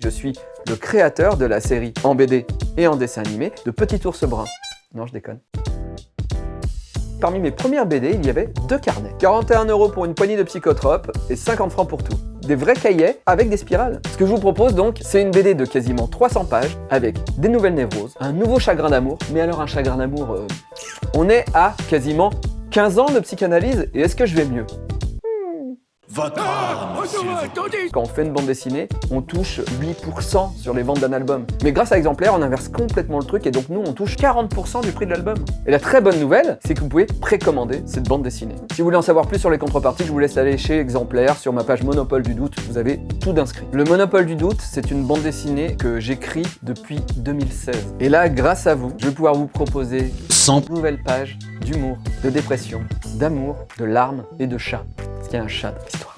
Je suis le créateur de la série en BD et en dessin animé de Petit Ours Brun. Non, je déconne. Parmi mes premières BD, il y avait deux carnets. 41 euros pour une poignée de psychotropes et 50 francs pour tout. Des vrais cahiers avec des spirales. Ce que je vous propose donc, c'est une BD de quasiment 300 pages avec des nouvelles névroses, un nouveau chagrin d'amour. Mais alors un chagrin d'amour, euh, on est à quasiment 15 ans de psychanalyse et est-ce que je vais mieux? Votre âme, s'il vous plaît. Quand on fait une bande dessinée, on touche 8% sur les ventes d'un album. Mais grâce à Exemplaire, on inverse complètement le truc et donc nous, on touche 40% du prix de l'album. Et la très bonne nouvelle, c'est que vous pouvez précommander cette bande dessinée. Si vous voulez en savoir plus sur les contreparties, je vous laisse aller chez Exemplaire, sur ma page Monopole du Doute, vous avez tout d'inscrit. Le Monopole du Doute, c'est une bande dessinée que j'écris depuis 2016. Et là, grâce à vous, je vais pouvoir vous proposer 100 nouvelles pages d'humour, de dépression, d'amour, de larmes et de chats. Qu'il un chat dans l'histoire.